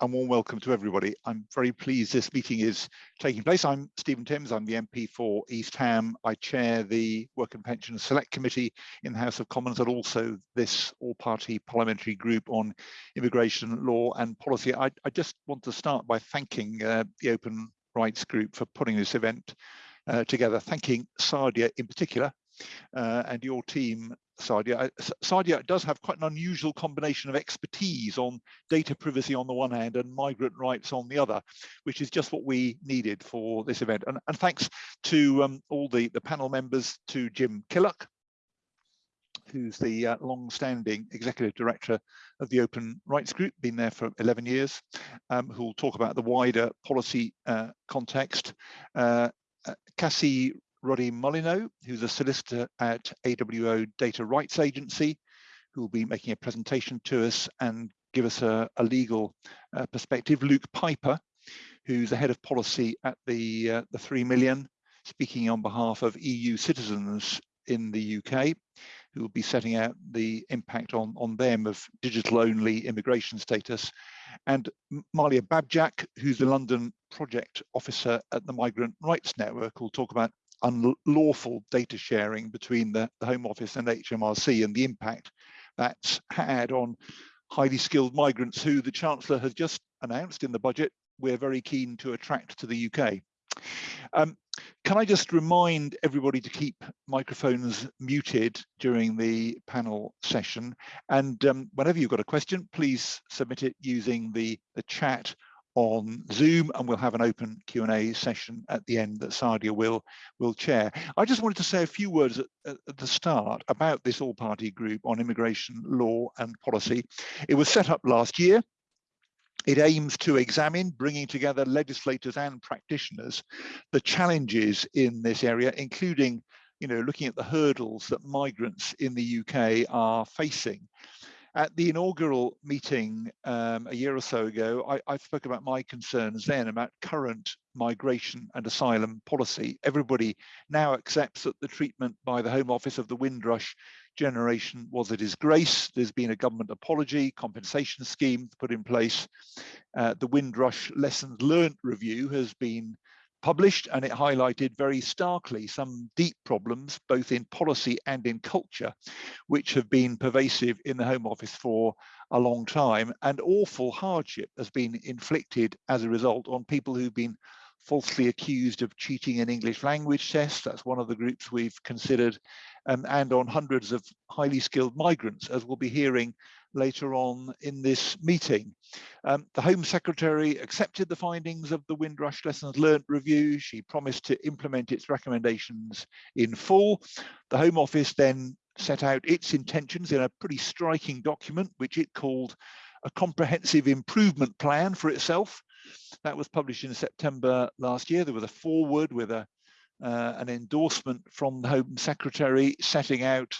a warm welcome to everybody. I'm very pleased this meeting is taking place. I'm Stephen Timms, I'm the MP for East Ham. I chair the Work and Pension Select Committee in the House of Commons and also this all-party parliamentary group on immigration law and policy. I, I just want to start by thanking uh, the Open Rights Group for putting this event uh, together, thanking Sadia in particular uh, and your team Sadia. Sadia does have quite an unusual combination of expertise on data privacy on the one hand and migrant rights on the other, which is just what we needed for this event. And, and thanks to um, all the, the panel members, to Jim Killock, who's the uh, long-standing executive director of the Open Rights Group, been there for 11 years, um, who will talk about the wider policy uh, context. Uh, uh Cassie Roddy Molyneux, who's a solicitor at AWO Data Rights Agency, who will be making a presentation to us and give us a, a legal uh, perspective. Luke Piper, who's the head of policy at the, uh, the 3 million, speaking on behalf of EU citizens in the UK, who will be setting out the impact on, on them of digital only immigration status. And Malia Babjak, who's the London project officer at the Migrant Rights Network, will talk about unlawful data sharing between the, the Home Office and HMRC and the impact that's had on highly skilled migrants who the Chancellor has just announced in the budget we're very keen to attract to the UK. Um, can I just remind everybody to keep microphones muted during the panel session and um, whenever you've got a question please submit it using the, the chat on Zoom and we'll have an open Q&A session at the end that Sadia will, will chair. I just wanted to say a few words at, at the start about this all-party group on immigration law and policy. It was set up last year. It aims to examine, bringing together legislators and practitioners, the challenges in this area, including you know, looking at the hurdles that migrants in the UK are facing at the inaugural meeting um, a year or so ago, I, I, spoke about my concerns then about current migration and asylum policy. Everybody now accepts that the treatment by the Home Office of the Windrush generation was a disgrace. There's been a government apology, compensation scheme put in place. Uh, the Windrush Lessons Learned review has been published and it highlighted very starkly some deep problems both in policy and in culture which have been pervasive in the home office for a long time and awful hardship has been inflicted as a result on people who've been falsely accused of cheating in English language tests. That's one of the groups we've considered, um, and on hundreds of highly skilled migrants, as we'll be hearing later on in this meeting. Um, the Home Secretary accepted the findings of the Windrush Lessons Learned review. She promised to implement its recommendations in full. The Home Office then set out its intentions in a pretty striking document, which it called a comprehensive improvement plan for itself. That was published in September last year. There was a foreword with a uh, an endorsement from the Home Secretary setting out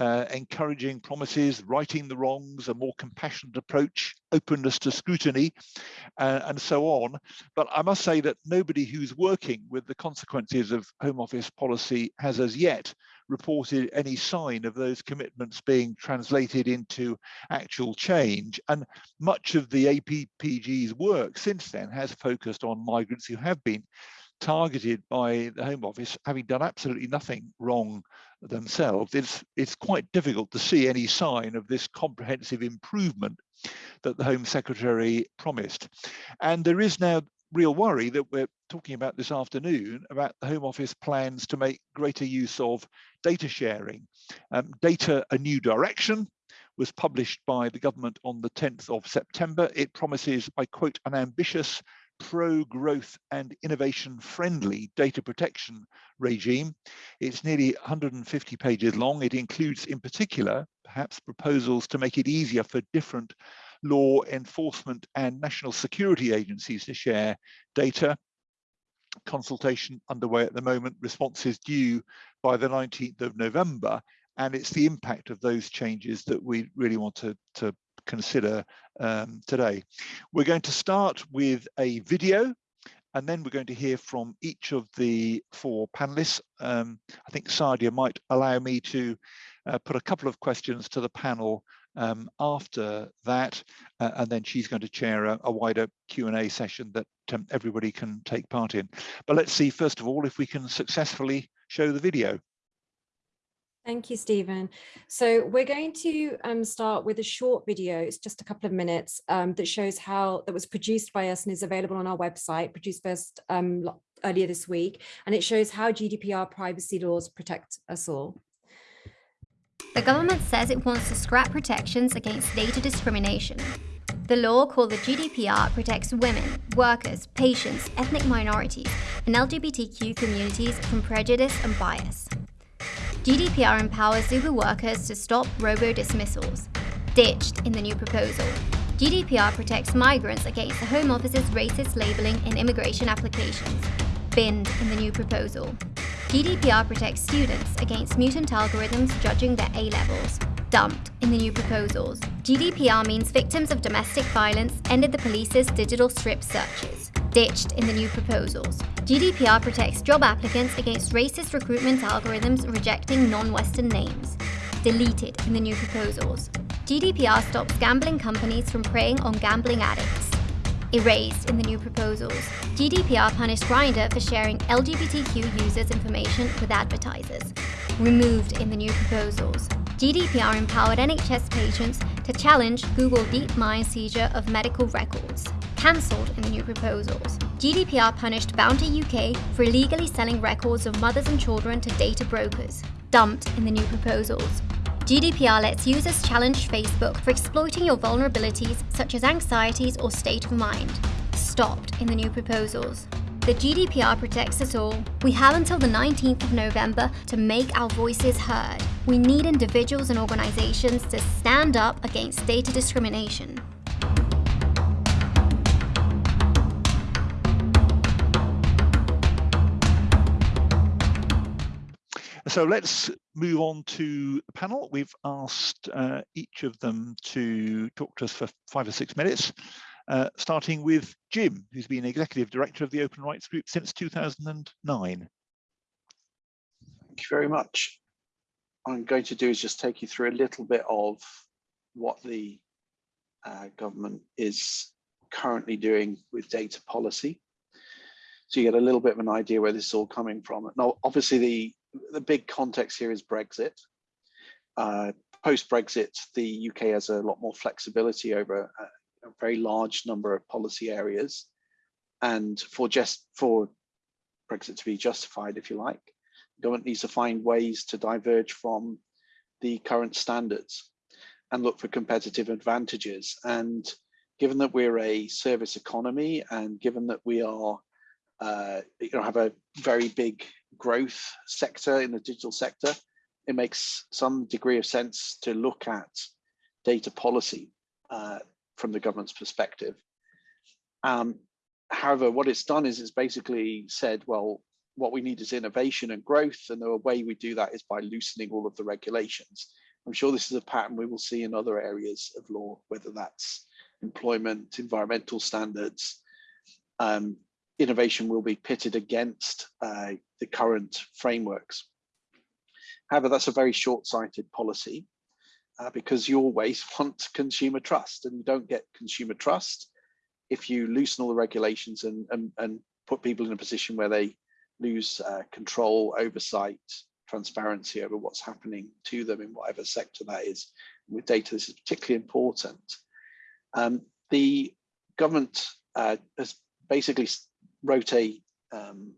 uh, encouraging promises, righting the wrongs, a more compassionate approach, openness to scrutiny, uh, and so on. But I must say that nobody who's working with the consequences of Home Office policy has as yet reported any sign of those commitments being translated into actual change. And much of the APPG's work since then has focused on migrants who have been targeted by the Home Office, having done absolutely nothing wrong themselves, it's, it's quite difficult to see any sign of this comprehensive improvement that the Home Secretary promised. And there is now real worry that we're talking about this afternoon about the Home Office plans to make greater use of data sharing. Um, data A New Direction was published by the government on the 10th of September. It promises, I quote, an ambitious pro-growth and innovation-friendly data protection regime. It's nearly 150 pages long. It includes, in particular, perhaps proposals to make it easier for different law enforcement and national security agencies to share data. Consultation underway at the moment, responses due by the 19th of November, and it's the impact of those changes that we really want to, to consider um, today. We're going to start with a video and then we're going to hear from each of the four panelists. Um, I think Sadia might allow me to uh, put a couple of questions to the panel um, after that, uh, and then she's going to chair a, a wider Q&A session that um, everybody can take part in. But let's see, first of all, if we can successfully show the video. Thank you, Stephen. So we're going to um, start with a short video. It's just a couple of minutes um, that shows how that was produced by us and is available on our website, produced first um, earlier this week. And it shows how GDPR privacy laws protect us all. The government says it wants to scrap protections against data discrimination. The law called the GDPR protects women, workers, patients, ethnic minorities, and LGBTQ communities from prejudice and bias. GDPR empowers Uber workers to stop robo-dismissals, ditched in the new proposal. GDPR protects migrants against the Home Office's racist labelling in immigration applications, binned in the new proposal. GDPR protects students against mutant algorithms judging their A-levels, dumped in the new proposals. GDPR means victims of domestic violence ended the police's digital strip searches, ditched in the new proposals. GDPR protects job applicants against racist recruitment algorithms rejecting non-Western names, deleted in the new proposals. GDPR stops gambling companies from preying on gambling addicts, erased in the new proposals. GDPR punished Grindr for sharing LGBTQ users' information with advertisers, removed in the new proposals. GDPR empowered NHS patients to challenge Google DeepMind seizure of medical records, cancelled in the new proposals. GDPR punished Bounty UK for illegally selling records of mothers and children to data brokers, dumped in the new proposals. GDPR lets users challenge Facebook for exploiting your vulnerabilities such as anxieties or state of mind, stopped in the new proposals. The GDPR protects us all. We have until the 19th of November to make our voices heard. We need individuals and organizations to stand up against data discrimination. So let's move on to the panel. We've asked uh, each of them to talk to us for five or six minutes, uh, starting with Jim, who's been Executive Director of the Open Rights Group since 2009. Thank you very much. What I'm going to do is just take you through a little bit of what the uh, government is currently doing with data policy. So you get a little bit of an idea where this is all coming from. Now, obviously, the the big context here is Brexit. Uh, Post-Brexit, the UK has a lot more flexibility over a, a, very large number of policy areas. And for just for Brexit to be justified, if you like, the government needs to find ways to diverge from the current standards and look for competitive advantages. And given that we're a service economy and given that we are, uh, you know, have a very big growth sector in the digital sector, it makes some degree of sense to look at data policy uh, from the government's perspective. Um, however, what it's done is it's basically said, well, what we need is innovation and growth, and the way we do that is by loosening all of the regulations. I'm sure this is a pattern we will see in other areas of law, whether that's employment, environmental standards, um, innovation will be pitted against uh, the current frameworks. However, that's a very short-sighted policy uh, because you always want consumer trust and you don't get consumer trust if you loosen all the regulations and, and, and put people in a position where they lose uh, control, oversight, transparency over what's happening to them in whatever sector that is. With data, this is particularly important. Um, the government uh, has basically wrote a um,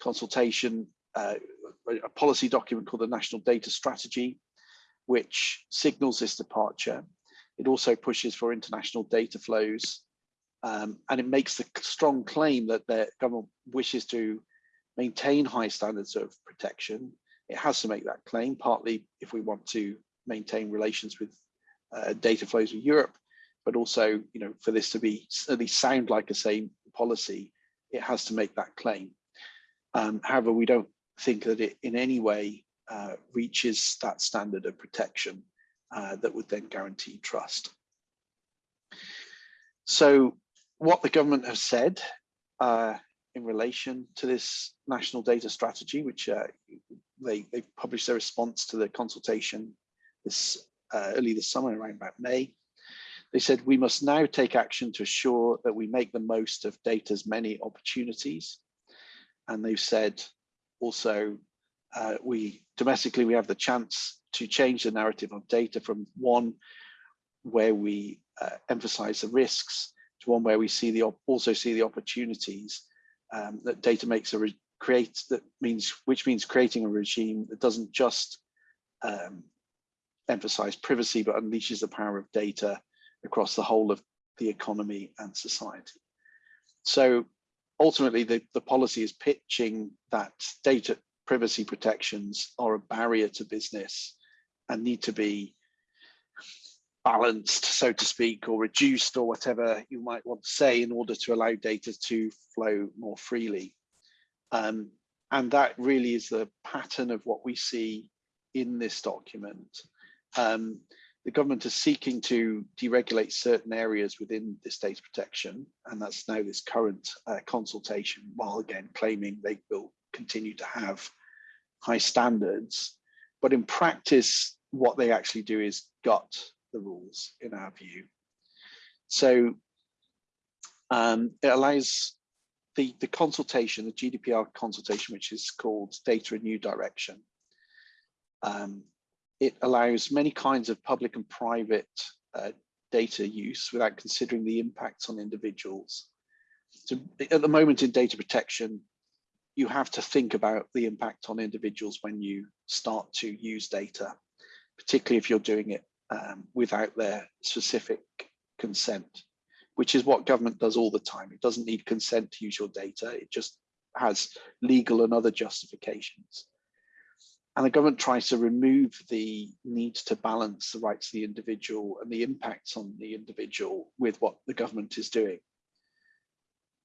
consultation, uh, a policy document called the National Data Strategy, which signals this departure. It also pushes for international data flows, um, and it makes the strong claim that the government wishes to maintain high standards of protection. It has to make that claim, partly if we want to maintain relations with uh, data flows with Europe, but also, you know, for this to be at least sound like a same policy, it has to make that claim. Um, however, we don't think that it in any way uh, reaches that standard of protection uh, that would then guarantee trust. So what the government has said uh, in relation to this national data strategy, which uh, they, they published their response to the consultation this uh, early this summer, around about May. They said we must now take action to assure that we make the most of data's many opportunities. And they've said also uh, we domestically we have the chance to change the narrative of data from one where we uh, emphasize the risks to one where we see the also see the opportunities um, that data makes a create that means which means creating a regime that doesn't just um, emphasize privacy but unleashes the power of data across the whole of the economy and society. So ultimately the, the policy is pitching that data privacy protections are a barrier to business and need to be balanced, so to speak, or reduced or whatever you might want to say in order to allow data to flow more freely. Um, and that really is the pattern of what we see in this document. Um, the government is seeking to deregulate certain areas within this data protection, and that's now this current uh, consultation, while again claiming they will continue to have high standards. But in practice, what they actually do is gut the rules, in our view. So um, it allows the, the consultation, the GDPR consultation, which is called Data a New Direction, um, it allows many kinds of public and private uh, data use without considering the impacts on individuals. So at the moment in data protection, you have to think about the impact on individuals when you start to use data, particularly if you're doing it um, without their specific consent which is what government does all the time. It doesn't need consent to use your data. It just has legal and other justifications. And the government tries to remove the need to balance the rights of the individual and the impacts on the individual with what the government is doing.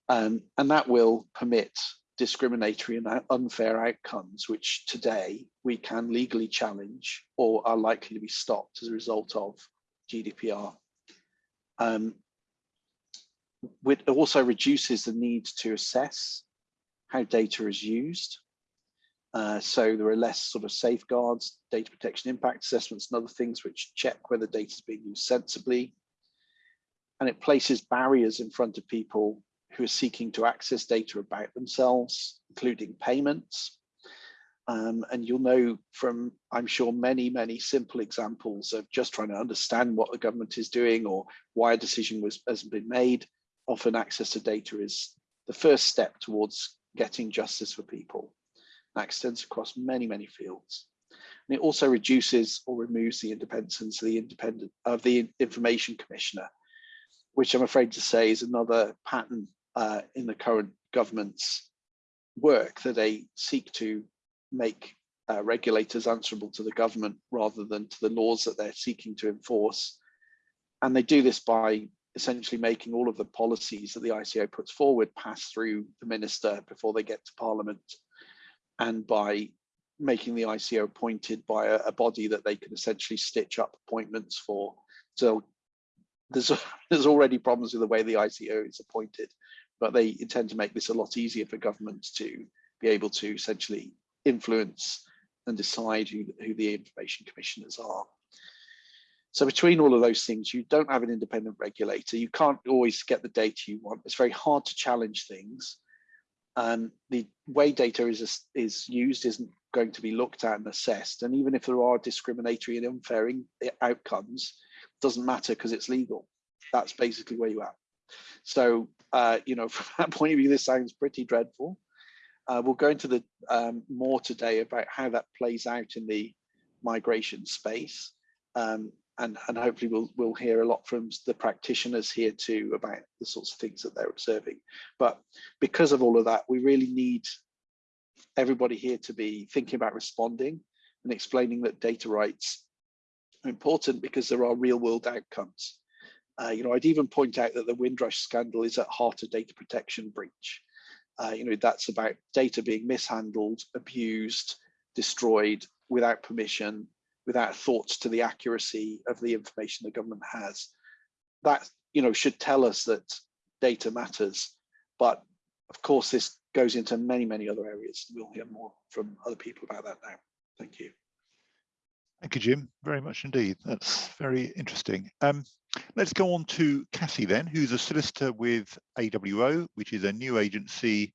Um, and that will permit discriminatory and unfair outcomes, which today we can legally challenge or are likely to be stopped as a result of GDPR. Um, it also reduces the need to assess how data is used. Uh, so there are less sort of safeguards, data protection impact assessments and other things which check whether data is being used sensibly. And it places barriers in front of people who are seeking to access data about themselves, including payments. Um, and you'll know from, I'm sure, many, many simple examples of just trying to understand what the government is doing or why a decision was hasn't been made often access to data is the first step towards getting justice for people. That extends across many, many fields. And it also reduces or removes the independence of the independent of the information commissioner, which I'm afraid to say is another pattern uh, in the current government's work that they seek to make uh, regulators answerable to the government rather than to the laws that they're seeking to enforce. And they do this by essentially making all of the policies that the ICO puts forward pass through the minister before they get to parliament and by making the ICO appointed by a, a body that they can essentially stitch up appointments for. So there's, there's already problems with the way the ICO is appointed, but they intend to make this a lot easier for governments to be able to essentially influence and decide who, who the information commissioners are. So between all of those things, you don't have an independent regulator. You can't always get the data you want. It's very hard to challenge things. Um, the way data is, is used isn't going to be looked at and assessed. And even if there are discriminatory and unfair outcomes, doesn't matter because it's legal. That's basically where you are. So, uh, you know, from that point of view, this sounds pretty dreadful. Uh, we'll go into the um, more today about how that plays out in the migration space. Um, and, and hopefully we'll, we'll hear a lot from the practitioners here too about the sorts of things that they're observing. But because of all of that, we really need everybody here to be thinking about responding and explaining that data rights are important because there are real world outcomes. Uh, you know, I'd even point out that the Windrush scandal is at heart a data protection breach. Uh, you know, that's about data being mishandled, abused, destroyed without permission, without thoughts to the accuracy of the information the government has. That you know should tell us that data matters, but of course this goes into many, many other areas. We'll hear more from other people about that now. Thank you. Thank you, Jim, very much indeed. That's very interesting. Um, let's go on to Cassie then, who's a solicitor with AWO, which is a new agency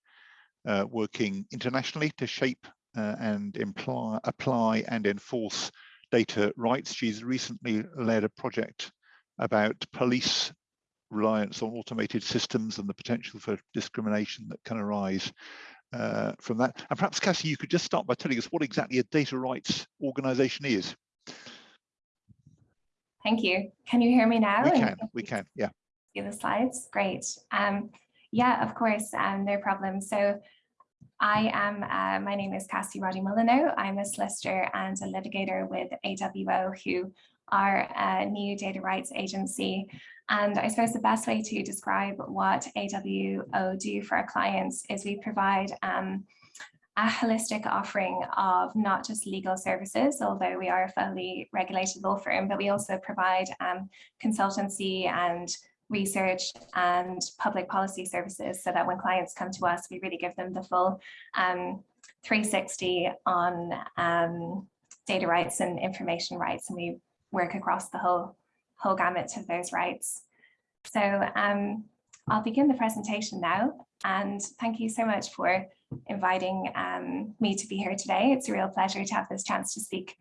uh, working internationally to shape uh, and imply, apply and enforce data rights. She's recently led a project about police reliance on automated systems and the potential for discrimination that can arise uh, from that. And perhaps, Cassie, you could just start by telling us what exactly a data rights organization is. Thank you. Can you hear me now? We can, we can, yeah. See the slides? Great. Um, yeah, of course, um, no problem. So I am, uh, my name is Cassie Roddy Molyneux. I'm a solicitor and a litigator with AWO, who are a new data rights agency. And I suppose the best way to describe what AWO do for our clients is we provide um, a holistic offering of not just legal services, although we are a fully regulated law firm, but we also provide um, consultancy and research and public policy services so that when clients come to us, we really give them the full um, 360 on um, data rights and information rights, and we work across the whole, whole gamut of those rights. So um, I'll begin the presentation now, and thank you so much for inviting um, me to be here today. It's a real pleasure to have this chance to speak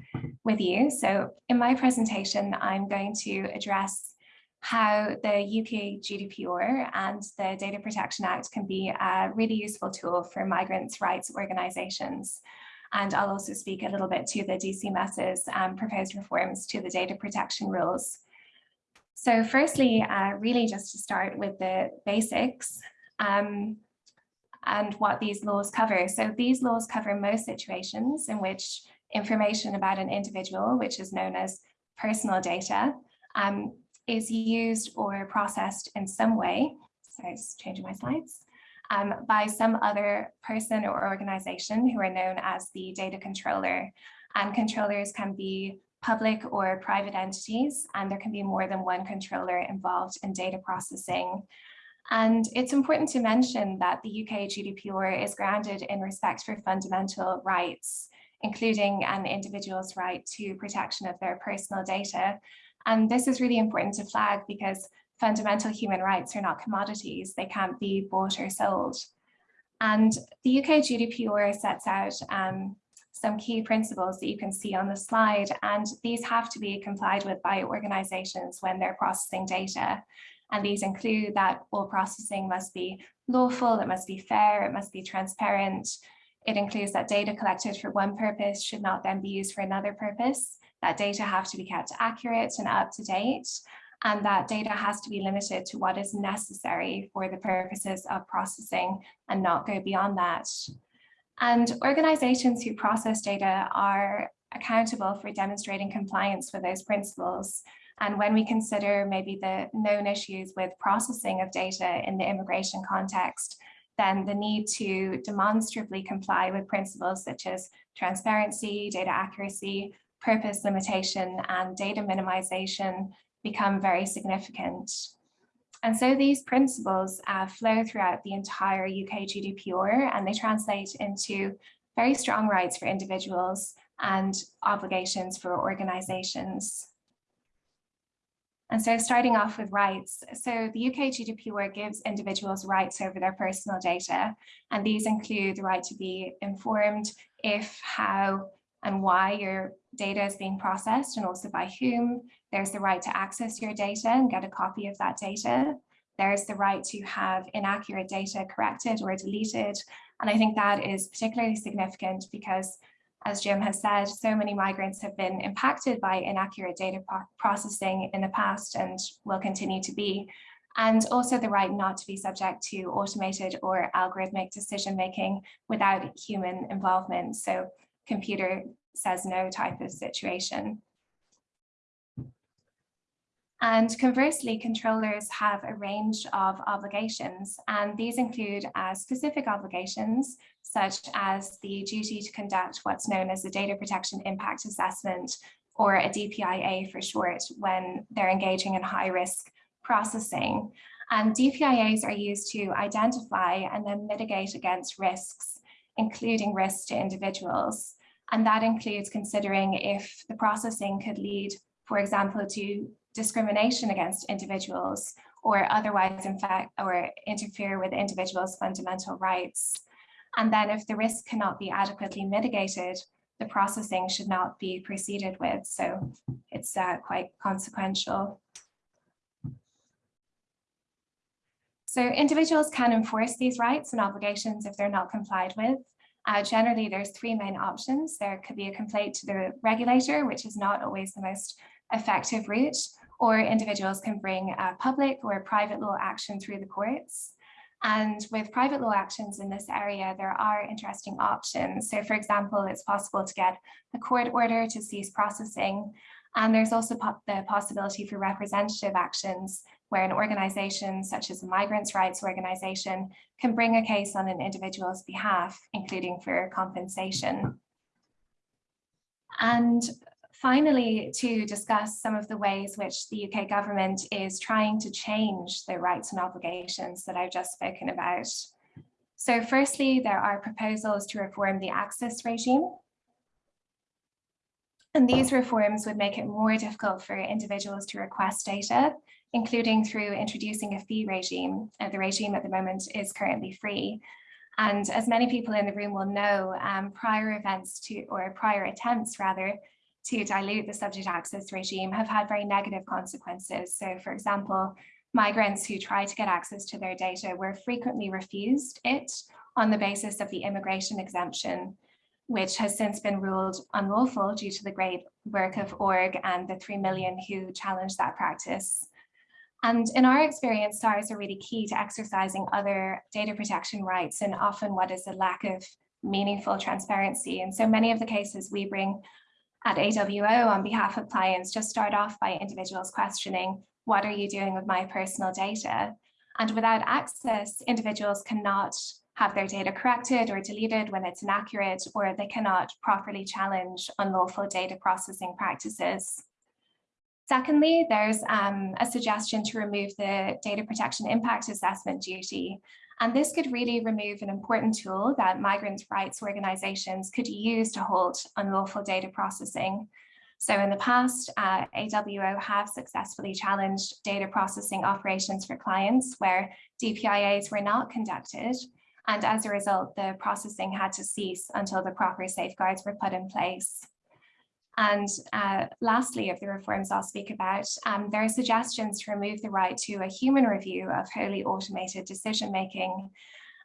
with you. So in my presentation, I'm going to address how the UK GDPR and the Data Protection Act can be a really useful tool for migrants' rights organisations. And I'll also speak a little bit to the DCMS's um, proposed reforms to the data protection rules. So firstly, uh, really just to start with the basics um, and what these laws cover. So these laws cover most situations in which information about an individual, which is known as personal data, um, is used or processed in some way, sorry, just changing my slides, um, by some other person or organization who are known as the data controller. And controllers can be public or private entities, and there can be more than one controller involved in data processing. And it's important to mention that the UK GDPR is grounded in respect for fundamental rights, including an individual's right to protection of their personal data. And this is really important to flag because fundamental human rights are not commodities. They can't be bought or sold. And the UK GDPR sets out um, some key principles that you can see on the slide, and these have to be complied with by organizations when they're processing data. And these include that all processing must be lawful, it must be fair, it must be transparent. It includes that data collected for one purpose should not then be used for another purpose that data have to be kept accurate and up to date, and that data has to be limited to what is necessary for the purposes of processing and not go beyond that. And organizations who process data are accountable for demonstrating compliance with those principles. And when we consider maybe the known issues with processing of data in the immigration context, then the need to demonstrably comply with principles such as transparency, data accuracy, purpose limitation and data minimization become very significant. And so these principles uh, flow throughout the entire UK GDPR and they translate into very strong rights for individuals and obligations for organizations. And so starting off with rights, so the UK GDPR gives individuals rights over their personal data, and these include the right to be informed if, how, and why your data is being processed and also by whom. There's the right to access your data and get a copy of that data. There's the right to have inaccurate data corrected or deleted. And I think that is particularly significant because as Jim has said, so many migrants have been impacted by inaccurate data processing in the past and will continue to be. And also the right not to be subject to automated or algorithmic decision making without human involvement. So computer says no type of situation. And conversely, controllers have a range of obligations, and these include uh, specific obligations, such as the duty to conduct what's known as a data protection impact assessment, or a DPIA for short, when they're engaging in high risk processing. And DPIAs are used to identify and then mitigate against risks, including risks to individuals. And that includes considering if the processing could lead, for example, to discrimination against individuals or otherwise in fact or interfere with individuals' fundamental rights. And then if the risk cannot be adequately mitigated, the processing should not be proceeded with. So it's uh, quite consequential. So individuals can enforce these rights and obligations if they're not complied with. Uh, generally, there's three main options. There could be a complaint to the regulator, which is not always the most effective route, or individuals can bring a public or private law action through the courts. And with private law actions in this area, there are interesting options. So for example, it's possible to get a court order to cease processing. And there's also po the possibility for representative actions where an organization such as a migrants' rights organization can bring a case on an individual's behalf, including for compensation. And finally, to discuss some of the ways which the UK government is trying to change the rights and obligations that I've just spoken about. So firstly, there are proposals to reform the access regime. And these reforms would make it more difficult for individuals to request data including through introducing a fee regime. Uh, the regime at the moment is currently free. And as many people in the room will know, um, prior events to, or prior attempts rather, to dilute the subject access regime have had very negative consequences. So for example, migrants who try to get access to their data were frequently refused it on the basis of the immigration exemption, which has since been ruled unlawful due to the great work of org and the 3 million who challenged that practice. And in our experience, SARs are really key to exercising other data protection rights and often what is a lack of meaningful transparency. And so many of the cases we bring at AWO on behalf of clients just start off by individuals questioning, what are you doing with my personal data? And without access, individuals cannot have their data corrected or deleted when it's inaccurate, or they cannot properly challenge unlawful data processing practices. Secondly, there's um, a suggestion to remove the data protection impact assessment duty. And this could really remove an important tool that migrant rights organizations could use to halt unlawful data processing. So in the past, uh, AWO have successfully challenged data processing operations for clients where DPIAs were not conducted. And as a result, the processing had to cease until the proper safeguards were put in place. And uh, lastly, of the reforms I'll speak about, um, there are suggestions to remove the right to a human review of wholly automated decision making.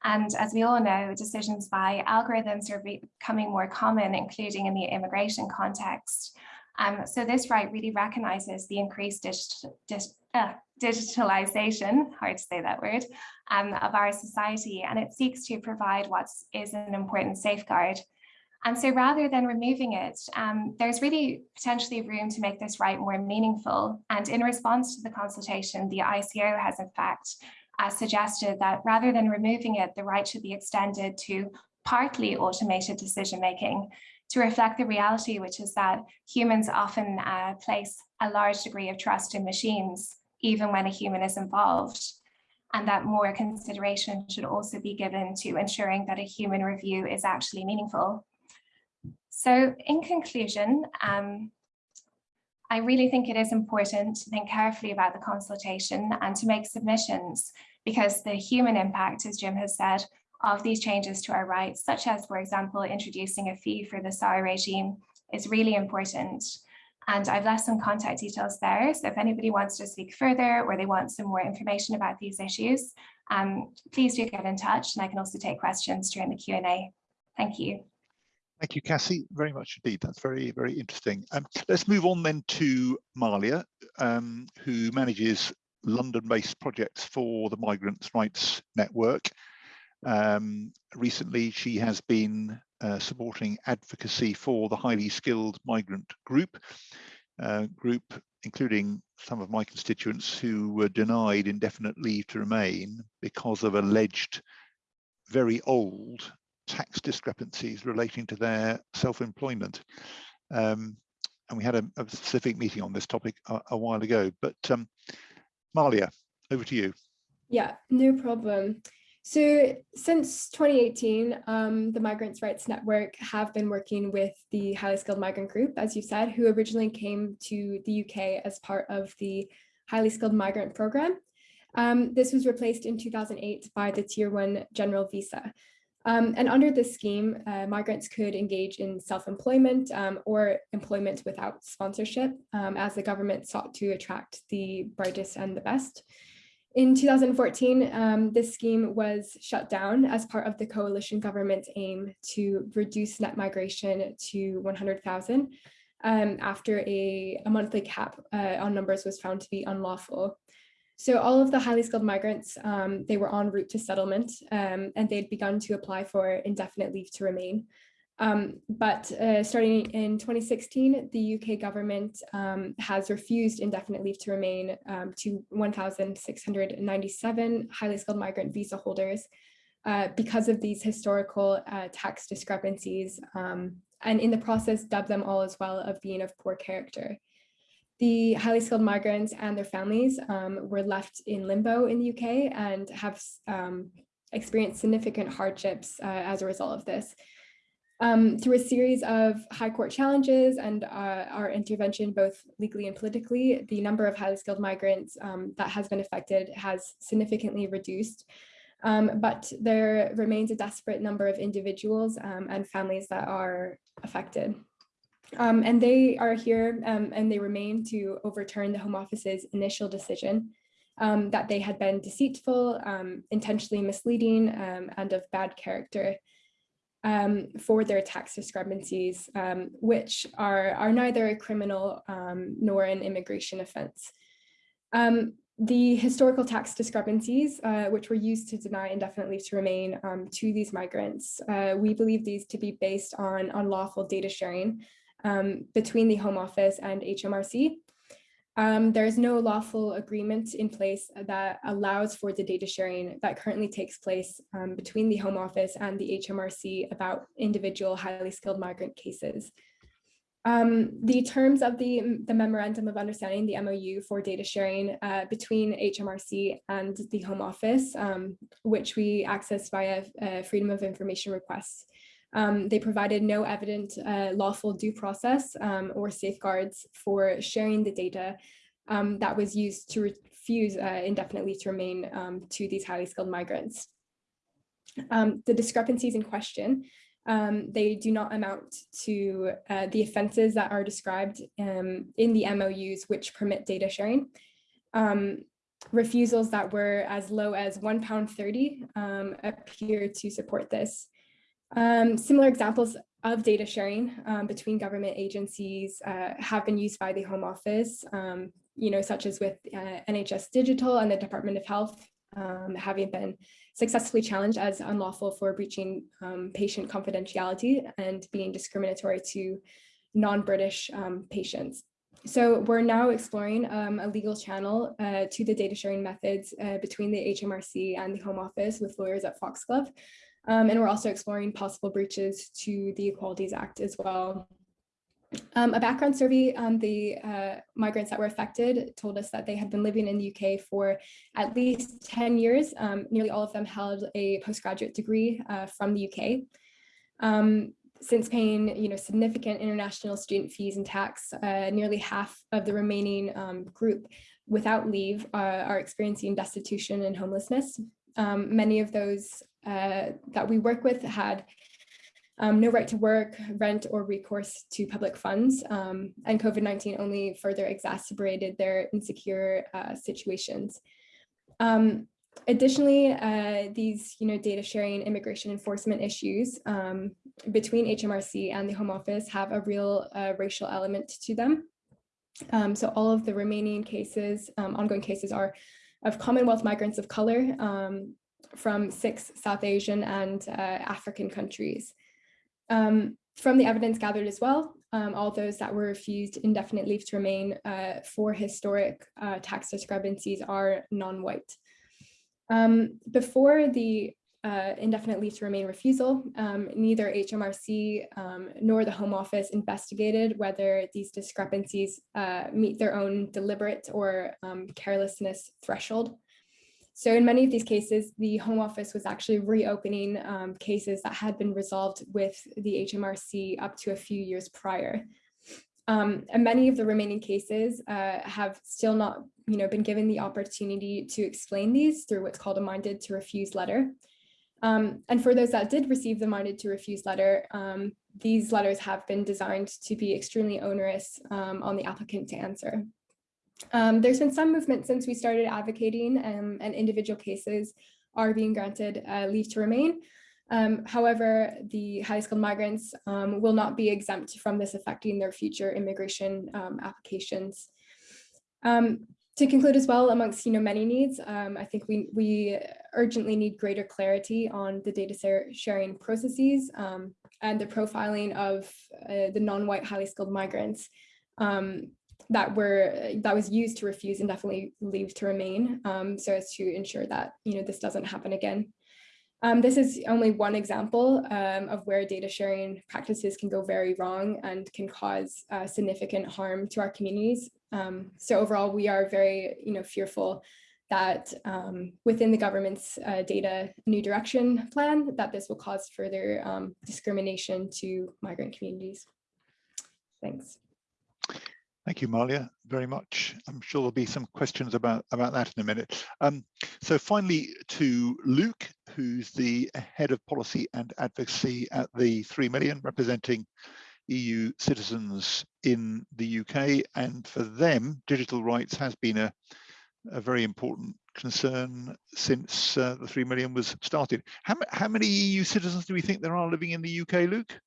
And as we all know, decisions by algorithms are becoming more common, including in the immigration context. Um, so this right really recognizes the increased uh, digitalization, hard to say that word, um, of our society, and it seeks to provide what is an important safeguard and so rather than removing it, um, there's really potentially room to make this right more meaningful. And in response to the consultation, the ICO has in fact uh, suggested that rather than removing it, the right should be extended to partly automated decision making to reflect the reality, which is that humans often uh, place a large degree of trust in machines, even when a human is involved and that more consideration should also be given to ensuring that a human review is actually meaningful. So in conclusion, um, I really think it is important to think carefully about the consultation and to make submissions because the human impact, as Jim has said, of these changes to our rights, such as, for example, introducing a fee for the SAR regime is really important. And I've left some contact details there. So if anybody wants to speak further or they want some more information about these issues, um, please do get in touch and I can also take questions during the Q&A. Thank you. Thank you, Cassie, very much indeed. That's very, very interesting. Um, let's move on then to Malia, um, who manages London-based projects for the Migrants' Rights Network. Um, recently, she has been uh, supporting advocacy for the highly skilled migrant group, uh, group including some of my constituents who were denied indefinite leave to remain because of alleged very old tax discrepancies relating to their self-employment. Um, and we had a, a, specific meeting on this topic a, a while ago, but um, Malia, over to you. Yeah, no problem. So since 2018, um, the Migrants' Rights Network have been working with the highly skilled migrant group, as you said, who originally came to the UK as part of the highly skilled migrant program. Um, this was replaced in 2008 by the Tier 1 General Visa. Um, and under this scheme, uh, migrants could engage in self-employment um, or employment without sponsorship um, as the government sought to attract the brightest and the best. In 2014, um, this scheme was shut down as part of the coalition government's aim to reduce net migration to 100,000 um, after a, a, monthly cap uh, on numbers was found to be unlawful. So all of the highly skilled migrants, um, they were en route to settlement um, and they'd begun to apply for indefinite leave to remain. Um, but uh, starting in 2016, the UK government um, has refused indefinite leave to remain um, to 1,697 highly skilled migrant visa holders uh, because of these historical uh, tax discrepancies um, and in the process dubbed them all as well of being of poor character. The highly skilled migrants and their families um, were left in limbo in the UK and have um, experienced significant hardships uh, as a result of this. Um, through a series of high court challenges and uh, our intervention, both legally and politically, the number of highly skilled migrants um, that has been affected has significantly reduced. Um, but there remains a desperate number of individuals um, and families that are affected. Um, and they are here um, and they remain to overturn the Home Office's initial decision that they had been deceitful, intentionally misleading, and of bad character um, for their tax discrepancies, um, which are, are neither a criminal um, nor an immigration offense. Um, the historical tax discrepancies, uh, which were used to deny indefinitely to remain um, to these migrants, uh, we believe these to be based on unlawful data sharing um, between the Home Office and HMRC, um, there is no lawful agreement in place that allows for the data sharing that currently takes place um, between the Home Office and the HMRC about individual highly skilled migrant cases. Um, the terms of the, the Memorandum of Understanding, the MOU for data sharing uh, between HMRC and the Home Office, um, which we access via uh, Freedom of Information requests, um, they provided no evident uh, lawful due process um, or safeguards for sharing the data um, that was used to refuse uh, indefinitely to remain um, to these highly skilled migrants. Um, the discrepancies in question, um, they do not amount to uh, the offenses that are described in the MOUs which permit data sharing refusals that were as low as £1.30 um, appear to support this. Um, similar examples of data sharing um, between government agencies uh, have been used by the Home Office, um, you know, such as with uh, NHS Digital and the Department of Health um, having been successfully challenged as unlawful for breaching um, patient confidentiality and being discriminatory to non-British um, patients. So we're now exploring um, a legal channel uh, to the data sharing methods uh, between the HMRC and the Home Office with lawyers at Foxglove. Um, and we're also exploring possible breaches to the Equalities Act as well. Um, a background survey on the uh, migrants that were affected told us that they had been living in the UK for at least 10 years. Um, nearly all of them held a postgraduate degree uh, from the UK. Um, since paying you know, significant international student fees and tax, uh, nearly half of the remaining um, group without leave uh, are experiencing destitution and homelessness. Um, many of those uh, that we work with had um, no right to work, rent, or recourse to public funds. Um, and COVID-19 only further exacerbated their insecure uh, situations. Um, additionally, uh, these you know, data sharing immigration enforcement issues um, between HMRC and the Home Office have a real uh, racial element to them. Um, so all of the remaining cases, um, ongoing cases are of Commonwealth migrants of color, um, from six South Asian and uh, African countries. Um, from the evidence gathered as well, um, all those that were refused indefinite leave to remain uh, for historic uh, tax discrepancies are non-white. Um, before the uh, indefinite leave to remain refusal, um, neither HMRC um, nor the Home Office investigated whether these discrepancies uh, meet their own deliberate or um, carelessness threshold. So in many of these cases, the Home Office was actually reopening um, cases that had been resolved with the HMRC up to a few years prior. Um, and many of the remaining cases uh, have still not you know, been given the opportunity to explain these through what's called a minded to refuse letter. Um, and for those that did receive the minded to refuse letter, um, these letters have been designed to be extremely onerous um, on the applicant to answer. Um, there's been some movement since we started advocating um, and individual cases are being granted uh, leave to remain. Um, however, the highly skilled migrants will not be exempt from this affecting their future immigration applications. Um, to conclude as well, amongst you know many needs, um, I think we we urgently need greater clarity on the data sharing processes um, and the profiling of uh, the non-white highly skilled migrants um, that were that was used to refuse indefinitely leave to remain, um, so as to ensure that you know this doesn't happen again. Um, this is only one example um, of where data sharing practices can go very wrong and can cause uh, significant harm to our communities. Um, so overall, we are very you know, fearful that um, within the government's uh, data new direction plan, that this will cause further um, discrimination to migrant communities. Thanks. Thank you, Malia, very much. I'm sure there'll be some questions about, about that in a minute. Um, so finally to Luke, who's the head of policy and advocacy at the 3 million, representing EU citizens in the UK. And for them, digital rights has been a, a very important concern since uh, the 3 million was started. How, how many EU citizens do we think there are living in the UK, Luke?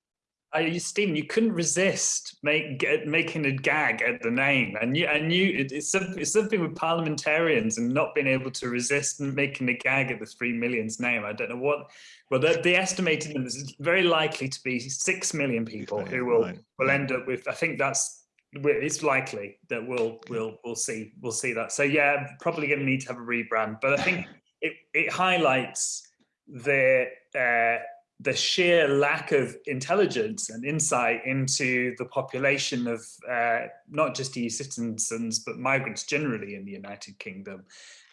I, Stephen, you couldn't resist make, get, making a gag at the name, and you and you it, it's, something, it's something with parliamentarians and not being able to resist making a gag at the three millions name. I don't know what. Well, the, the estimated is very likely to be six million people million, who will right. will end up with. I think that's it's likely that we'll we'll we'll see we'll see that. So yeah, probably going to need to have a rebrand, but I think it it highlights the. Uh, the sheer lack of intelligence and insight into the population of uh, not just EU citizens, but migrants generally in the United Kingdom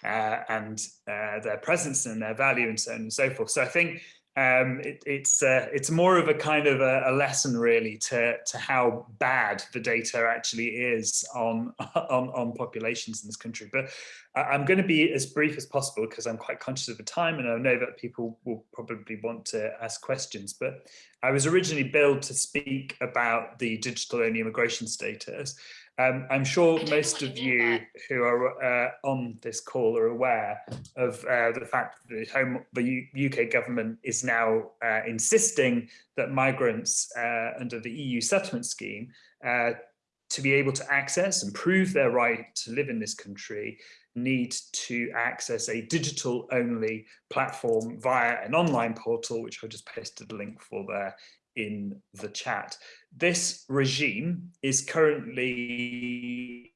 uh, and uh, their presence and their value and so on and so forth. So I think um, it, it's uh, it's more of a kind of a, a, lesson really to to how bad the data actually is on on, on populations in this country. But I'm going to be as brief as possible because I'm quite conscious of the time and I know that people will probably want to ask questions. But I was originally billed to speak about the digital only immigration status. Um, I'm sure most of you who are uh, on this call are aware of uh, the fact that the, home, the U UK government is now uh, insisting that migrants uh, under the EU settlement scheme uh, to be able to access and prove their right to live in this country need to access a digital only platform via an online portal, which I just pasted a link for there in the chat. This regime is currently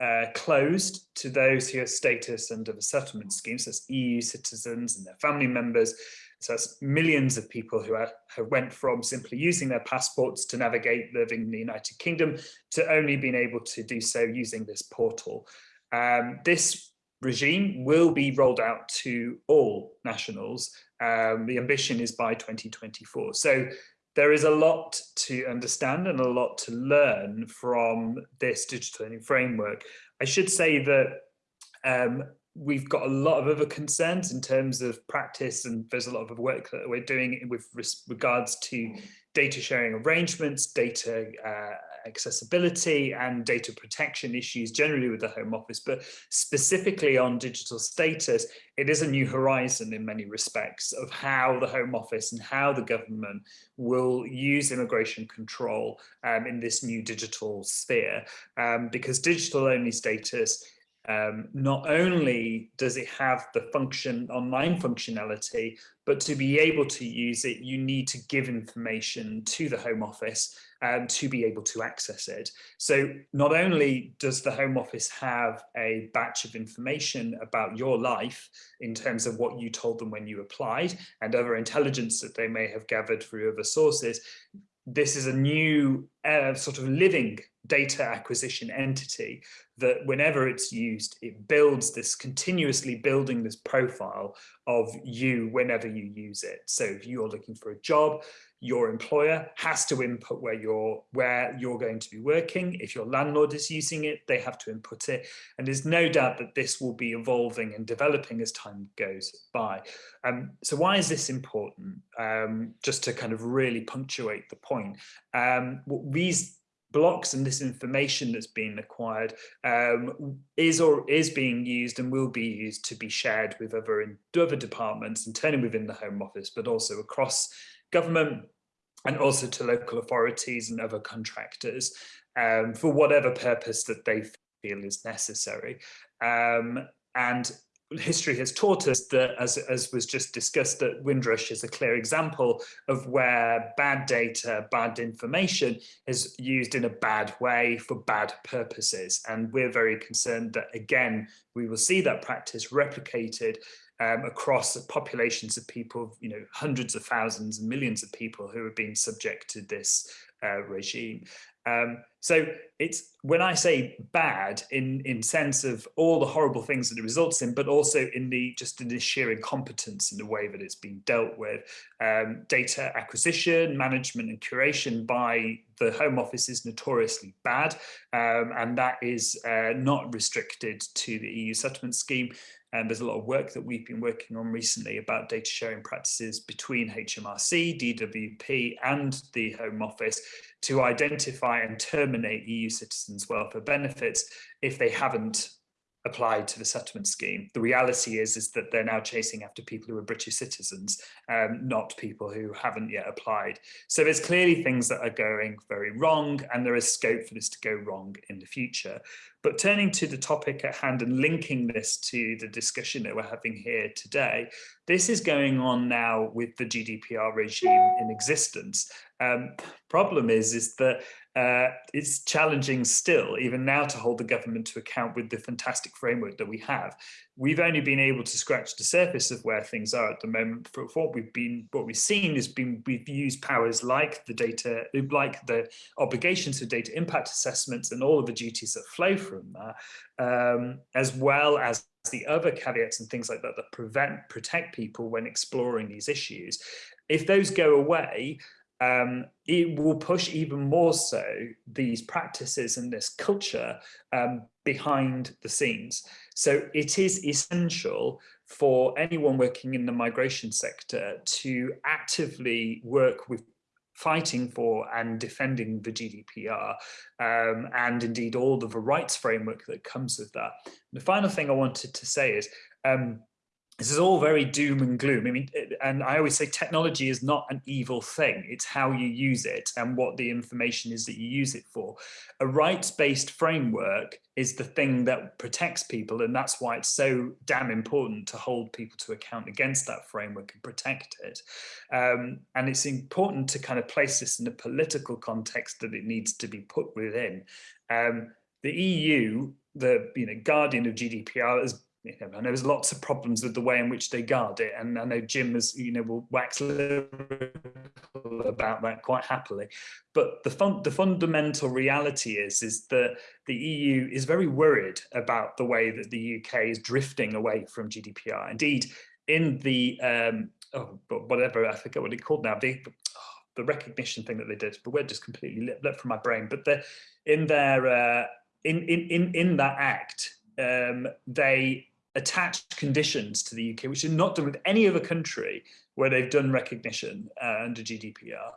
uh, closed to those who have status under the settlement scheme, so that's EU citizens and their family members. So that's millions of people who have went from simply using their passports to navigate living in the United Kingdom to only being able to do so using this portal. Um, this regime will be rolled out to all nationals. Um, the ambition is by 2024. So there is a lot to understand and a lot to learn from this digital learning framework. I should say that um, we've got a lot of other concerns in terms of practice and there's a lot of work that we're doing with regards to data sharing arrangements, data uh, accessibility and data protection issues generally with the Home Office, but specifically on digital status, it is a new horizon in many respects of how the Home Office and how the government will use immigration control um, in this new digital sphere, um, because digital only status um, not only does it have the function online functionality, but to be able to use it, you need to give information to the Home Office um, to be able to access it. So not only does the Home Office have a batch of information about your life in terms of what you told them when you applied and other intelligence that they may have gathered through other sources, this is a new uh, sort of living data acquisition entity that whenever it's used, it builds this continuously building this profile of you whenever you use it. So if you're looking for a job, your employer has to input where you're where you're going to be working. If your landlord is using it, they have to input it. And there's no doubt that this will be evolving and developing as time goes by. Um, so why is this important? Um, just to kind of really punctuate the point. Um, these blocks and this information that's being acquired um, is or is being used and will be used to be shared with other, in, other departments, internally within the Home Office, but also across government and also to local authorities and other contractors um, for whatever purpose that they feel is necessary. Um, and history has taught us that, as, as was just discussed, that Windrush is a clear example of where bad data, bad information is used in a bad way for bad purposes. And we're very concerned that, again, we will see that practice replicated um, across populations of people, you know, hundreds of thousands and millions of people who have been subject to this uh, regime. Um, so it's when I say bad in in sense of all the horrible things that it results in, but also in the just in the sheer incompetence in the way that it's been dealt with. Um, data acquisition, management and curation by the Home Office is notoriously bad, um, and that is uh, not restricted to the EU settlement scheme. And there's a lot of work that we've been working on recently about data sharing practices between HMRC, DWP and the Home Office to identify and terminate EU citizens' welfare benefits if they haven't applied to the settlement scheme. The reality is, is that they're now chasing after people who are British citizens, um, not people who haven't yet applied. So there's clearly things that are going very wrong and there is scope for this to go wrong in the future. But turning to the topic at hand and linking this to the discussion that we're having here today, this is going on now with the GDPR regime in existence. Um, problem is, is that uh, it's challenging still, even now, to hold the government to account with the fantastic framework that we have. We've only been able to scratch the surface of where things are at the moment. For what we've been, what we've seen is been we've used powers like the data, like the obligations for data impact assessments and all of the duties that flow from that, um, as well as the other caveats and things like that that prevent protect people when exploring these issues. If those go away, um, it will push even more so these practices and this culture um, behind the scenes. So it is essential for anyone working in the migration sector to actively work with fighting for and defending the GDPR um, and indeed all of the rights framework that comes with that. The final thing I wanted to say is um, this is all very doom and gloom. I mean, and I always say technology is not an evil thing. It's how you use it and what the information is that you use it for. A rights-based framework is the thing that protects people. And that's why it's so damn important to hold people to account against that framework and protect it. Um, and it's important to kind of place this in the political context that it needs to be put within. Um, the EU, the you know guardian of GDPR, has you know, and there's lots of problems with the way in which they guard it. And I know Jim has, you know, will wax lyrical about that quite happily. But the fun the fundamental reality is, is that the EU is very worried about the way that the UK is drifting away from GDPR. Indeed, in the, um, oh, whatever, I forget what it's called now, the, oh, the recognition thing that they did, but we're just completely lit, from my brain. But the, in their, uh, in, in, in, in that act, um, they attached conditions to the UK, which are not done with any other country where they've done recognition uh, under GDPR,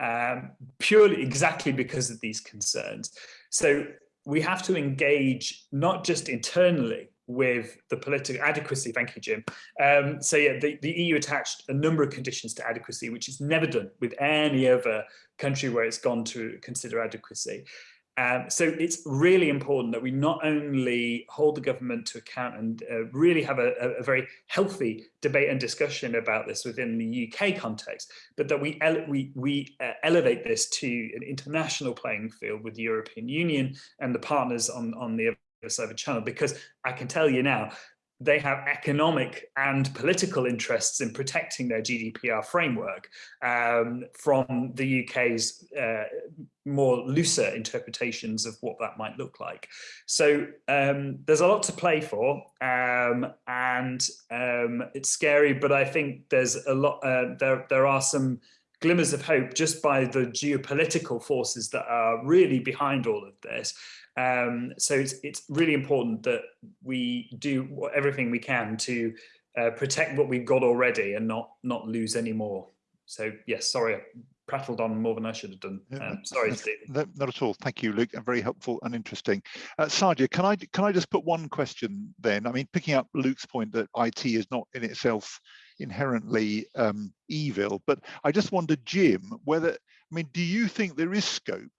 um, purely exactly because of these concerns. So we have to engage not just internally with the political adequacy, thank you, Jim. Um, so yeah, the, the EU attached a number of conditions to adequacy, which is never done with any other country where it's gone to consider adequacy. Um, so it's really important that we not only hold the government to account and uh, really have a, a, very healthy debate and discussion about this within the UK context, but that we we, we uh, elevate this to an international playing field with the European Union and the partners on, on the other side of the channel. Because I can tell you now, they have economic and political interests in protecting their GDPR framework um, from the UK's uh, more looser interpretations of what that might look like. So um, there's a lot to play for um, and um, it's scary, but I think there's a lot, uh, there, there are some glimmers of hope just by the geopolitical forces that are really behind all of this. Um, so it's, it's really important that we do everything we can to uh, protect what we've got already and not not lose any more. So yes, sorry, I prattled on more than I should have done. Um, sorry. No, not at all. Thank you, Luke. Very helpful and interesting. Uh, Sadia, can I can I just put one question then? I mean, picking up Luke's point that IT is not in itself inherently um, evil, but I just wonder, Jim, whether I mean, do you think there is scope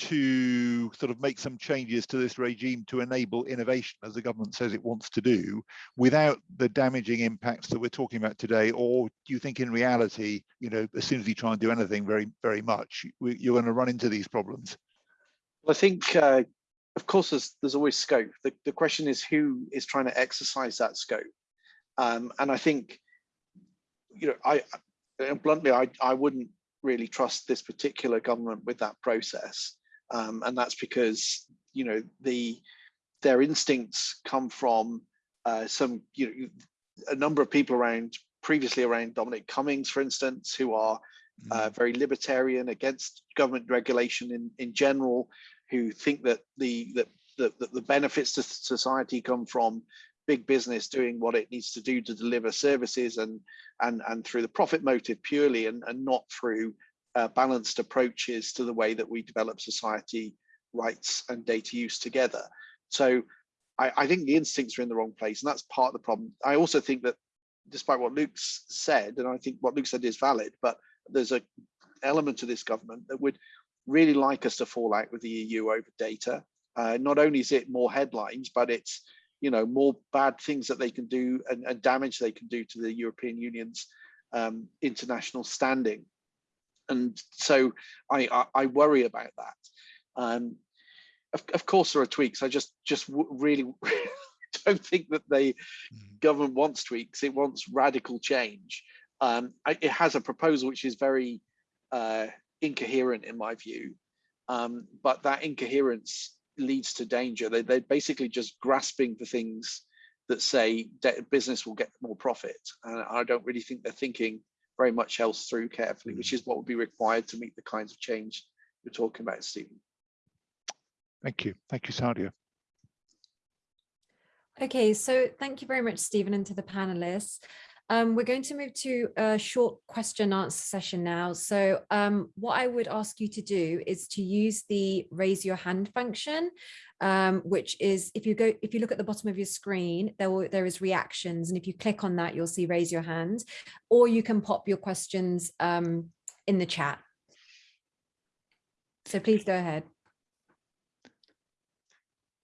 to sort of make some changes to this regime to enable innovation as the government says it wants to do without the damaging impacts that we're talking about today? Or do you think in reality you know as soon as you try and do anything very very much you're going to run into these problems? Well i think uh, of course there's there's always scope. The, the question is who is trying to exercise that scope? Um, and i think you know i bluntly i i wouldn't really trust this particular government with that process um, and that's because you know the their instincts come from uh, some you know a number of people around previously around Dominic Cummings, for instance, who are uh, mm. very libertarian against government regulation in in general, who think that the that the, the benefits to society come from big business doing what it needs to do to deliver services and and and through the profit motive purely and, and not through uh, balanced approaches to the way that we develop society rights and data use together. So I, I, think the instincts are in the wrong place, and that's part of the problem. I also think that despite what Luke's said, and I think what Luke said is valid, but there's a element to this government that would really like us to fall out with the EU over data. Uh, not only is it more headlines, but it's you know more bad things that they can do and, and damage they can do to the European Union's um, international standing and so I, I, I worry about that. Um, of, of, course, there are tweaks. I just just really don't think that the mm-hmm. government wants tweaks. It wants radical change. Um, I, it has a proposal which is very uh, incoherent in my view, um, but that incoherence leads to danger. They, they're basically just grasping for things that say business will get more profit. And I don't really think they're thinking very much else through carefully, which mm. is what would be required to meet the kinds of change we're talking about, Stephen. Thank you. Thank you, Sadia. Okay, so thank you very much, Stephen, and to the panelists. Um, we're going to move to a short question and answer session now. So um, what I would ask you to do is to use the raise your hand function, um, which is if you go if you look at the bottom of your screen, there will there is reactions, and if you click on that, you'll see raise your hand, or you can pop your questions um, in the chat. So please go ahead.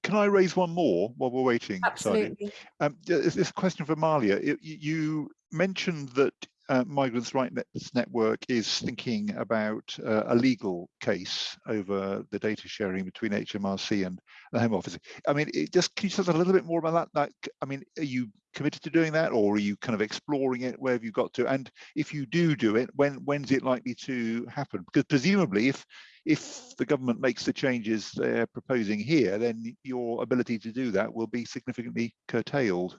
Can I raise one more while we're waiting? Absolutely. Um, this question for Malia. You mentioned that uh, Migrants' Rights Network is thinking about uh, a legal case over the data sharing between HMRC and the Home Office. I mean, it just can you tell us a little bit more about that? Like, I mean, are you committed to doing that, or are you kind of exploring it? Where have you got to? And if you do do it, when when's it likely to happen? Because presumably, if if the government makes the changes they're proposing here, then your ability to do that will be significantly curtailed.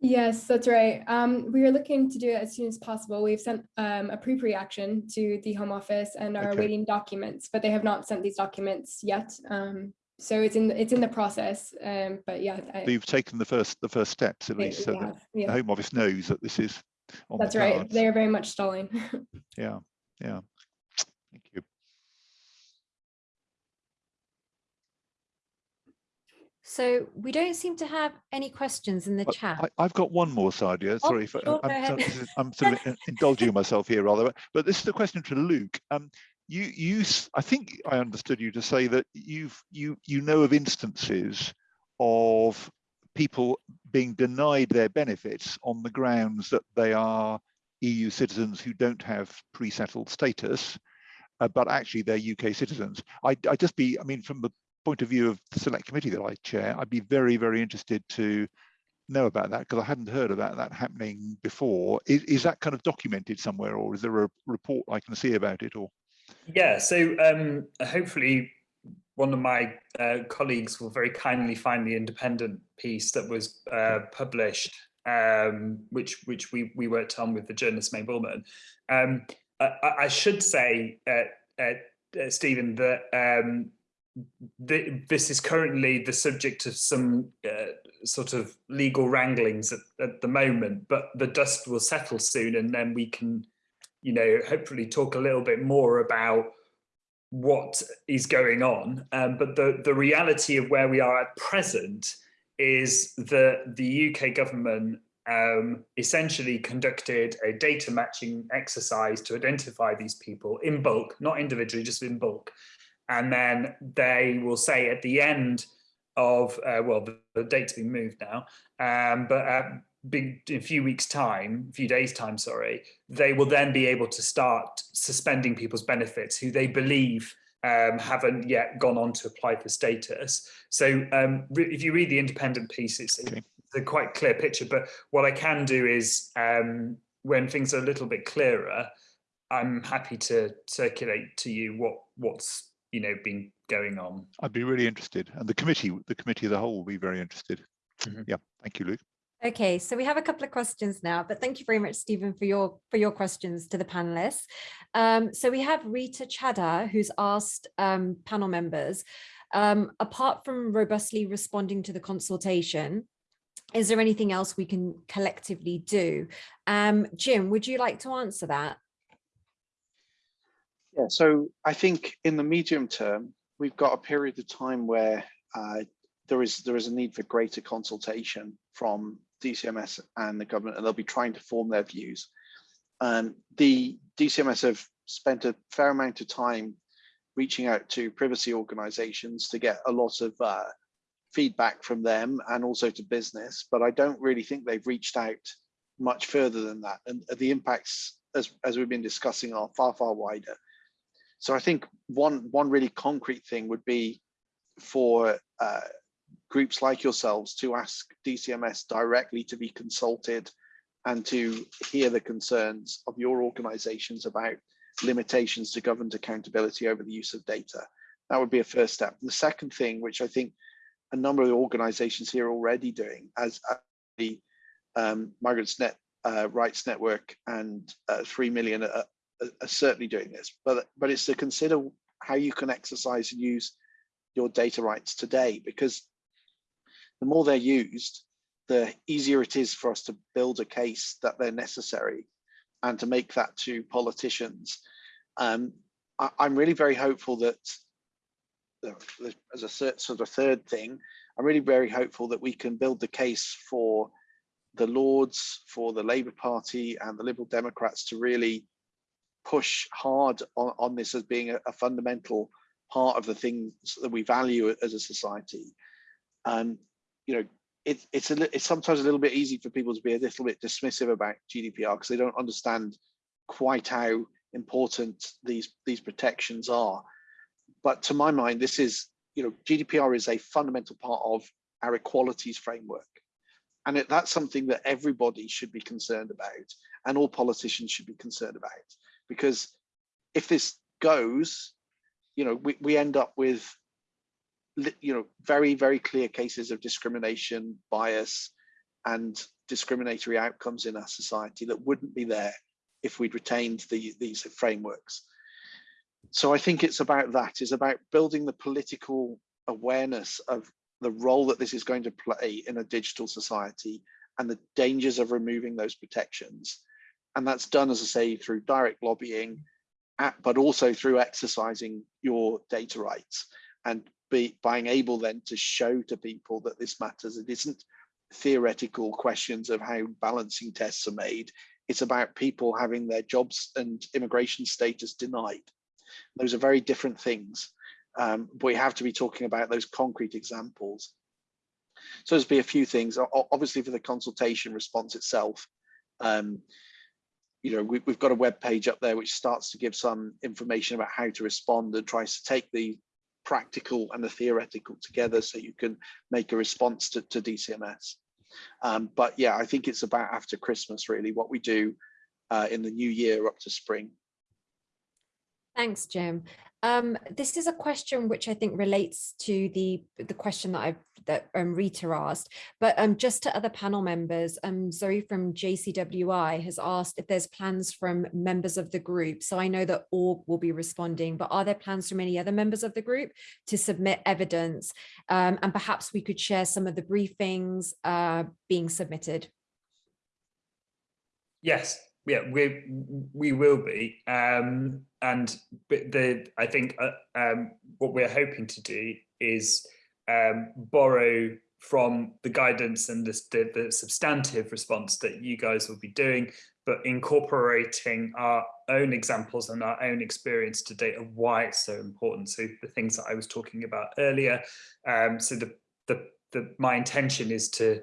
Yes, that's right. Um, we are looking to do it as soon as possible. We've sent um, a pre-action to the Home Office and are okay. awaiting documents, but they have not sent these documents yet. Um, so it's in it's in the process. Um, but yeah, I, you've taken the first the first steps at least, so that yeah. the Home Office knows that this is. That's right. They are very much stalling. yeah, yeah. Thank you. So we don't seem to have any questions in the chat. I, have got one more, Sadia. Oh, Sorry, oh, sure, I'm, I'm, sort of indulging myself here rather, but this is a question to Luke. Um, you, you, I think I understood you to say that you've, you, you know of instances of people being denied their benefits on the grounds that they are EU citizens who don't have pre-settled status, uh, but actually they're UK citizens. I, I just be, I mean, from the point of view of the select committee that I chair, I'd be very, very interested to know about that because I hadn't heard about that happening before. Is, is that kind of documented somewhere or is there a report I can see about it or? Yeah, so um, hopefully one of my uh, colleagues will very kindly find the independent piece that was uh, published, um, which which we we worked on with the journalist May Bulman. Um, I, I, should say, uh, uh, uh Stephen, that the, this is currently the subject of some uh, sort of legal wranglings at, at the moment, but the dust will settle soon, and then we can, you know, hopefully talk a little bit more about what is going on. Um, but the, the reality of where we are at present is that the UK government um, essentially conducted a data matching exercise to identify these people in bulk, not individually, just in bulk. And then they will say at the end of, uh, well, the, the, date's been moved now, um, but uh, big, in a few weeks time, a few days time, sorry, they will then be able to start suspending people's benefits who they believe um, haven't yet gone on to apply for status. So um, if you read the independent piece, it's, okay. it's, a quite clear picture. But what I can do is um, when things are a little bit clearer, I'm happy to circulate to you what what's you know been going on. I'd be really interested, and the committee, the committee as a whole, will be very interested. Mm -hmm. Yeah, thank you, Luke. Okay, so we have a couple of questions now, but thank you very much, Stephen, for your for your questions to the panelists. Um, so we have Rita Chada, who's asked um, panel members, um, apart from robustly responding to the consultation, is there anything else we can collectively do? Um, Jim, would you like to answer that? Yeah, so I think in the medium term, we've got a period of time where uh, there is there is a need for greater consultation from DCMS and the government, and they'll be trying to form their views. Um, the DCMS have spent a fair amount of time reaching out to privacy organizations to get a lot of uh, feedback from them and also to business, but I don't really think they've reached out much further than that. And the impacts, as, as we've been discussing, are far, far wider. So I think one, one really concrete thing would be for uh, groups like yourselves to ask DCMS directly to be consulted and to hear the concerns of your organizations about limitations to government accountability over the use of data. That would be a first step. The second thing, which I think a number of organizations here are already doing, as the um, Migrants Net uh, Rights Network and uh, 3 million are, certainly doing this, but, but it's to consider how you can exercise and use your data rights today, because the more they're used, the easier it is for us to build a case that they're necessary and to make that to politicians. Um, I, am really very hopeful that, as a sort of third thing, I'm really very hopeful that we can build the case for the Lords, for the Labour Party and the Liberal Democrats to really push hard on, on this as being a, a fundamental part of the things that we value as a society. Um, you know, it, it's a, it's sometimes a little bit easy for people to be a little bit dismissive about GDPR because they don't understand quite how important these these protections are. But to my mind, this is you know GDPR is a fundamental part of our equalities framework, and it, that's something that everybody should be concerned about, and all politicians should be concerned about, because if this goes, you know, we, we end up with you know, very, very clear cases of discrimination, bias, and discriminatory outcomes in our society that wouldn't be there if we'd retained the, these frameworks. So I think it's about that, it's about building the political awareness of the role that this is going to play in a digital society and the dangers of removing those protections. And that's done, as I say, through direct lobbying, but also through exercising your data rights and be being able then to show to people that this matters. It isn't theoretical questions of how balancing tests are made. It's about people having their jobs and immigration status denied. Those are very different things. Um, but we have to be talking about those concrete examples. So there's be a few things. Obviously, for the consultation response itself, um, you know, we, have got a web page up there which starts to give some information about how to respond and tries to take the practical and the theoretical together so you can make a response to, to DCMS. Um, but yeah, I think it's about after Christmas, really, what we do uh, in the new year up to spring. Thanks, Jim. Um, this is a question which I think relates to the the question that I that um, Rita asked, but um, just to other panel members, um, Zoe from JCWI has asked if there's plans from members of the group. So I know that org will be responding, but are there plans from any other members of the group to submit evidence? Um, and perhaps we could share some of the briefings uh, being submitted. Yes, yeah, we we will be, um, and the I think uh, um, what we're hoping to do is um, borrow from the guidance and the, the, substantive response that you guys will be doing, but incorporating our own examples and our own experience to date of why it's so important. So the things that I was talking about earlier. Um, so the the the my intention is to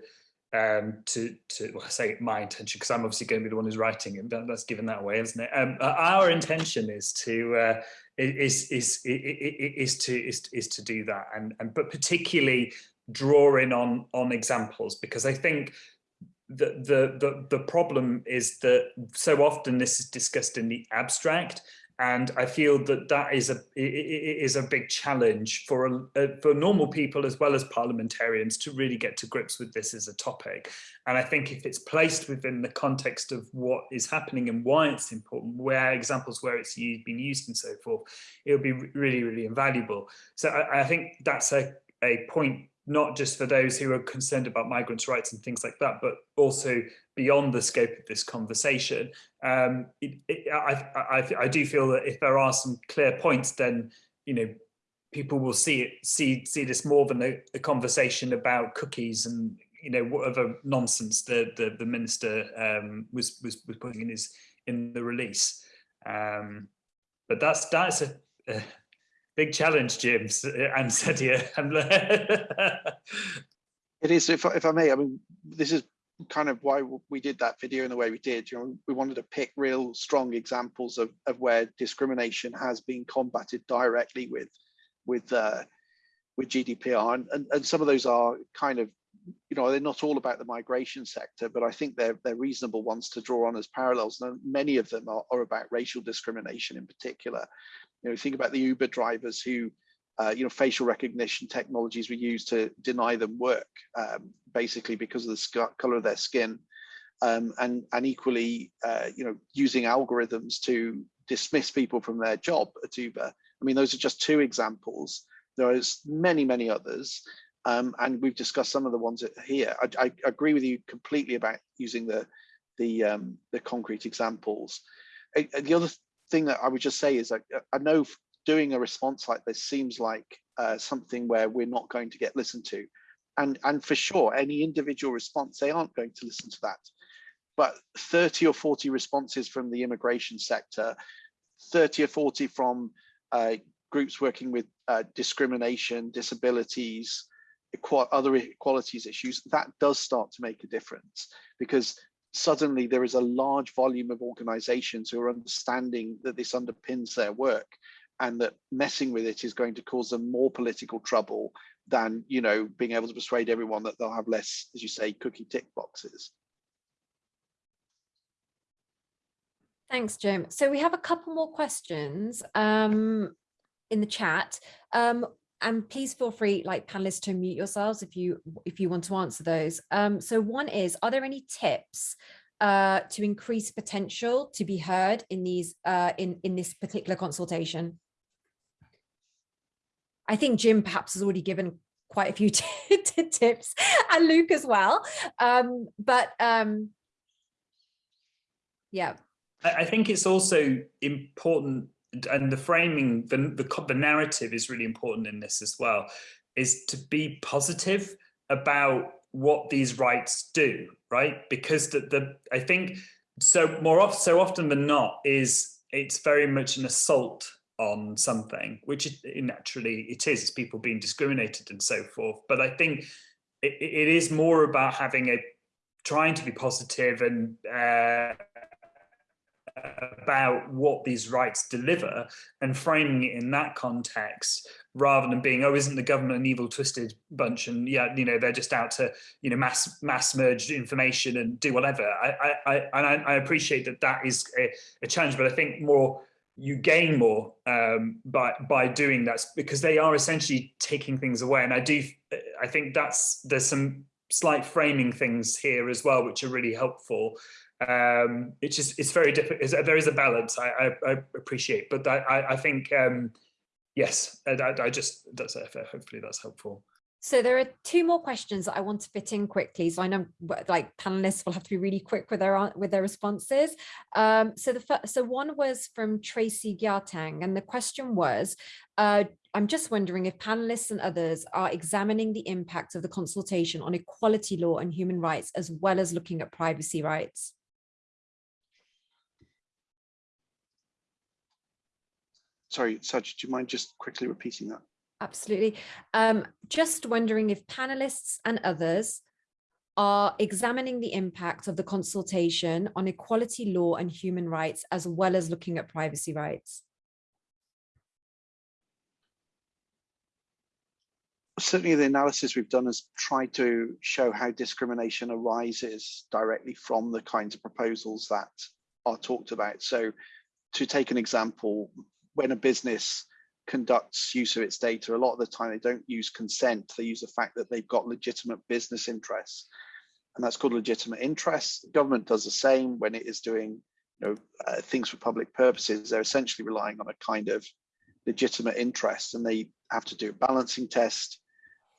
um, to, to well, say my intention because I'm obviously going to be the one who's writing it. That's given that way, isn't it? Um, our intention is to uh, is, is is is to is is to do that, and and but particularly drawing on on examples because I think the the the the problem is that so often this is discussed in the abstract and I feel that that is a is a big challenge for uh, for normal people as well as parliamentarians to really get to grips with this as a topic. And I think if it's placed within the context of what is happening and why it's important, where examples where it's used, been used and so forth, it'll be really really invaluable. So I, I think that's a a point not just for those who are concerned about migrants' rights and things like that, but also beyond the scope of this conversation. Um, it, it, I, I, I, do feel that if there are some clear points, then you know people will see it, see see this more than a, a conversation about cookies and you know whatever nonsense the the, the minister um, was, was was putting in his in the release. Um, but that's that's a, a big challenge, James and Sadia. it is, if, if I may, I mean, this is kind of why we did that video in the way we did. You know, we wanted to pick real strong examples of, of where discrimination has been combated directly with with uh, with GDPR, and, and and some of those are kind of you know they're not all about the migration sector, but I think they're they're reasonable ones to draw on as parallels. And many of them are, are about racial discrimination in particular. You know, think about the Uber drivers who, uh, you know, facial recognition technologies were used to deny them work, um, basically because of the color of their skin, um, and and equally, uh, you know, using algorithms to dismiss people from their job at Uber. I mean, those are just two examples. There is many, many others. Um, and we've discussed some of the ones here. I, I, agree with you completely about using the the um, the concrete examples. the other thing that I would just say is that uh, I know doing a response like this seems like uh, something where we're not going to get listened to, and and for sure any individual response they aren't going to listen to that, but 30 or 40 responses from the immigration sector, 30 or 40 from uh, groups working with uh, discrimination, disabilities, other equalities issues, that does start to make a difference. Because suddenly there is a large volume of organizations who are understanding that this underpins their work and that messing with it is going to cause them more political trouble than you know being able to persuade everyone that they'll have less as you say cookie tick boxes. Thanks jim. So we have a couple more questions um in the chat. Um and please feel free like panelists to mute yourselves if you if you want to answer those. Um, so one is are there any tips uh, to increase potential to be heard in these uh, in in this particular consultation i think jim perhaps has already given quite a few tips and luke as well um, but um, yeah i think it's also important and the framing, the, the, the narrative is really important in this as well, is to be positive about what these rights do, right? Because the, the I think so more often, so often than not is it's very much an assault on something, which it, naturally it is, it's people being discriminated and so forth. But I think it, it is more about having a, trying to be positive and uh, about what these rights deliver and framing it in that context rather than being oh isn't the government an evil twisted bunch and yeah you know they're just out to you know mass mass merge information and do whatever i i i, I appreciate that that is a, a challenge but i think more you gain more um, by by doing that because they are essentially taking things away. And I do, I think that's there's some slight framing things here as well, which are really helpful. Um, it's just it's very difficult. There is a balance I, I, I appreciate, but I, I think um, yes, I, I just that's hopefully that's helpful. So there are two more questions that I want to fit in quickly. So I know like panelists will have to be really quick with their with their responses. Um, so the first, so one was from Tracy Gyatang, and the question was, uh, I'm just wondering if panelists and others are examining the impact of the consultation on equality law and human rights, as well as looking at privacy rights. Sorry, Saj, do you mind just quickly repeating that? Absolutely. Um, just wondering if panelists and others are examining the impact of the consultation on equality law and human rights, as well as looking at privacy rights. Certainly the analysis we've done has tried to show how discrimination arises directly from the kinds of proposals that are talked about. So to take an example, when a business conducts use of its data, a lot of the time they don't use consent. They use the fact that they've got legitimate business interests. And that's called legitimate interests. The government does the same when it is doing you know, uh, things for public purposes. They're essentially relying on a kind of legitimate interest and they have to do a balancing test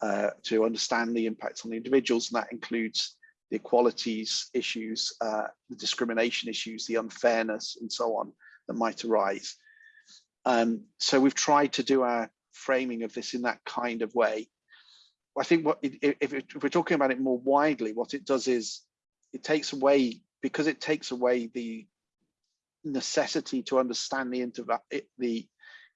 uh, to understand the impacts on the individuals. And that includes the equalities issues, uh, the discrimination issues, the unfairness and so on that might arise. Um, so we've tried to do our framing of this in that kind of way. I think what if, if we're talking about it more widely, what it does is it takes away because it takes away the necessity to understand the the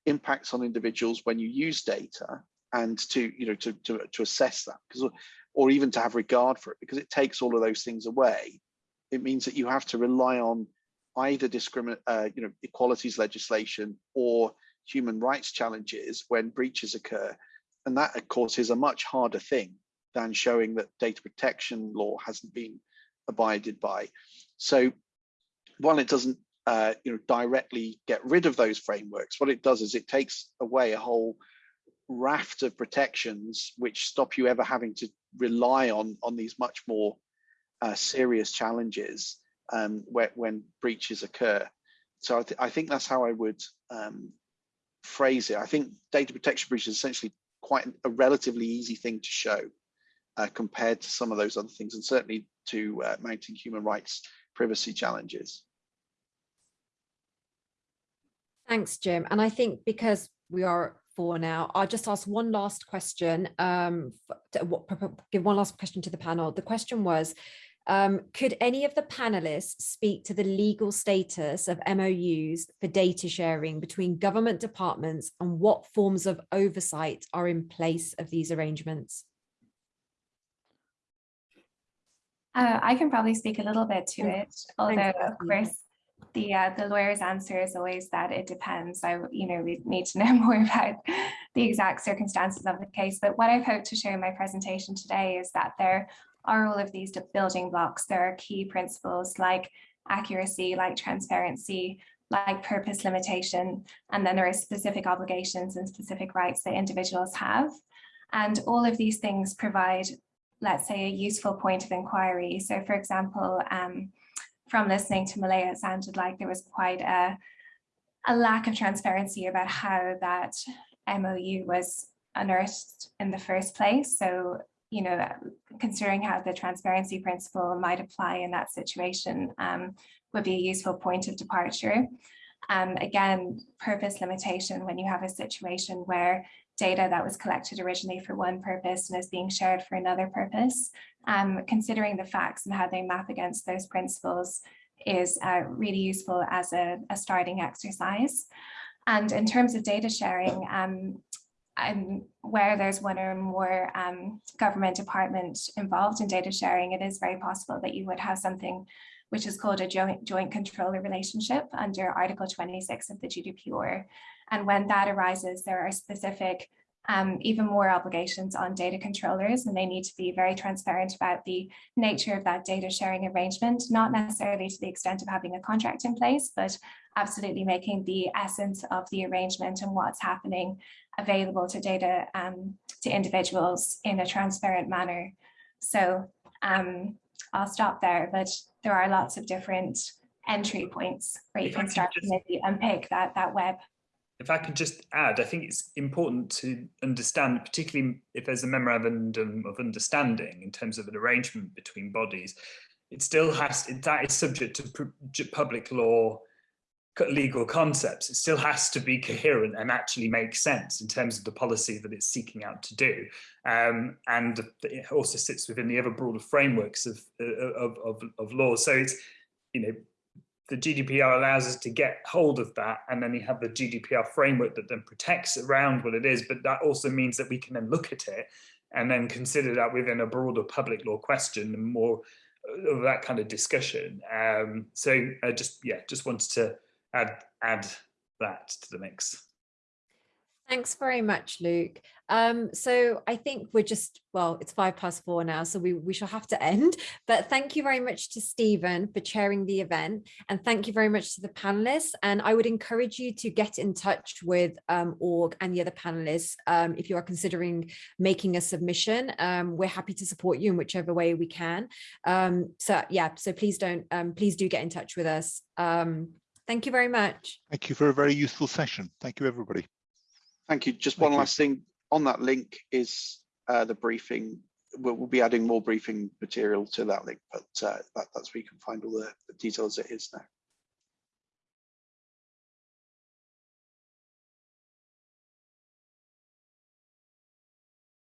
impacts on individuals when you use data and to you know to to, to assess that because or even to have regard for it because it takes all of those things away it means that you have to rely on either discriminate, uh, you know, equalities legislation or human rights challenges when breaches occur. And that, of course, is a much harder thing than showing that data protection law hasn't been abided by. So while it doesn't uh, you know, directly get rid of those frameworks, what it does is it takes away a whole raft of protections which stop you ever having to rely on, on these much more uh, serious challenges um, when, when, breaches occur. So I, th I, think that's how I would um, phrase it. I think data protection breach is essentially quite a relatively easy thing to show uh, compared to some of those other things, and certainly to uh, mounting human rights privacy challenges. Thanks, Jim. And I think because we are four now, I'll just ask one last question, um, give one last question to the panel. The question was, um, could any of the panelists speak to the legal status of MOUs for data sharing between government departments and what forms of oversight are in place of these arrangements? Uh, I can probably speak a little bit to it, although of course the uh, the lawyer's answer is always that it depends. So you know we need to know more about the exact circumstances of the case. But what I've hoped to show in my presentation today is that there are all of these building blocks. There are key principles like accuracy, like transparency, like purpose limitation, and then there are specific obligations and specific rights that individuals have. And all of these things provide, let's say, a useful point of inquiry. So for example, um, from listening to Malaya, it sounded like there was quite a, a lack of transparency about how that MOU was unearthed in the first place. So you know, considering how the transparency principle might apply in that situation um, would be a useful point of departure. Um, again, purpose limitation when you have a situation where data that was collected originally for one purpose and is being shared for another purpose, um, considering the facts and how they map against those principles is uh, really useful as a, a, starting exercise. And in terms of data sharing, um, and where there's one or more um, government department involved in data sharing, it is very possible that you would have something which is called a joint, joint controller relationship under Article 26 of the GDPR. And when that arises, there are specific um, even more obligations on data controllers and they need to be very transparent about the nature of that data sharing arrangement, not necessarily to the extent of having a contract in place, but absolutely making the essence of the arrangement and what's happening available to data um, to individuals in a transparent manner. So um, I'll stop there, but there are lots of different entry points where you If can start to just- maybe unpick that, that web. If I could just add, I think it's important to understand, particularly if there's a memorandum of understanding in terms of an arrangement between bodies, it still has, that is subject to public law legal concepts. It still has to be coherent and actually make sense in terms of the policy that it's seeking out to do. Um, and it also sits within the ever broader frameworks of, uh, of, of, of law. So it's, you know, the GDPR allows us to get hold of that and then you have the GDPR framework that then protects around what it is but that also means that we can then look at it and then consider that within a broader public law question and more of that kind of discussion um, so I just yeah just wanted to add add that to the mix Thanks very much, Luke. Um, so I think we're just, well, it's five past four now, so we, we shall have to end. But thank you very much to Stephen for chairing the event. And thank you very much to the panelists. And I would encourage you to get in touch with um, org and the other panelists um, if you are considering making a submission. Um, we're happy to support you in whichever way we can. Um, so yeah, so please don't, um, please do get in touch with us. Thank you very much. Thank you for a very useful session. Thank you, everybody. Thank you. Just Thank one you. last thing on that link is uh, the briefing. We'll, we'll be adding more briefing material to that link, but uh, that, that's where you can find all the, the details it is now.